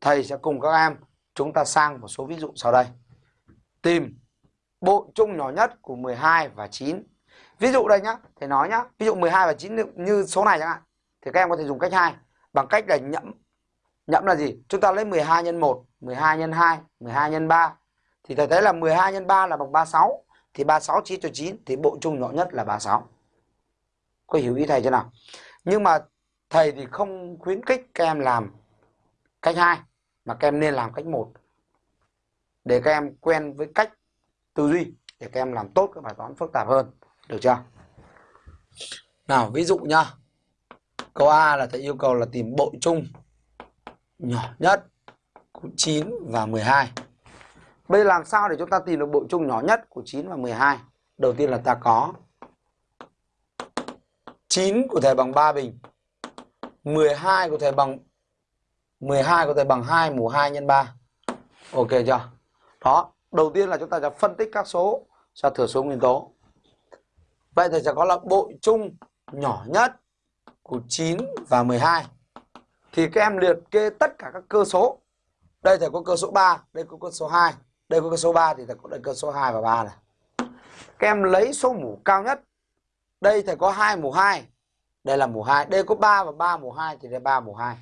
thầy sẽ cùng các em chúng ta sang một số ví dụ sau đây. Tìm bộ chung nhỏ nhất của 12 và 9. Ví dụ đây nhá, thầy nói nhá, ví dụ 12 và 9 như số này chẳng hạn thì các em có thể dùng cách 2 bằng cách là nhẫm. Nhẫm là gì? Chúng ta lấy 12 nhân 1, 12 nhân 2, 12 nhân 3 thì thầy thấy là 12 nhân 3 là bằng 36 thì 36 chia cho 9 thì bộ chung nhỏ nhất là 36. Có hiểu ý thầy chưa nào? Nhưng mà thầy thì không khuyến khích các em làm cách 2 mà các em nên làm cách một, để các em quen với cách tư duy, để các em làm tốt các bài toán phức tạp hơn. Được chưa? Nào, ví dụ nhá. Câu A là thầy yêu cầu là tìm bội chung nhỏ nhất, của 9 và 12. Bây làm sao để chúng ta tìm được bội chung nhỏ nhất của 9 và 12? Đầu tiên là ta có 9 của thầy bằng 3 bình 12 của thầy bằng 12 có thể bằng 2 mũ 2 nhân 3 Ok chưa? Đó, đầu tiên là chúng ta sẽ phân tích các số cho thừa số nguyên tố. Vậy thì sẽ có là bội chung nhỏ nhất của 9 và 12 Thì các em liệt kê tất cả các cơ số. Đây thầy có cơ số 3, đây có cơ số 2 Đây có cơ số 3 thì thầy có đây cơ số 2 và 3 này. Các em lấy số mũ cao nhất. Đây thầy có 2 mũ 2 đây là mũ 2 đây có 3 và 3 mũ 2 thì đây 3 mũ 2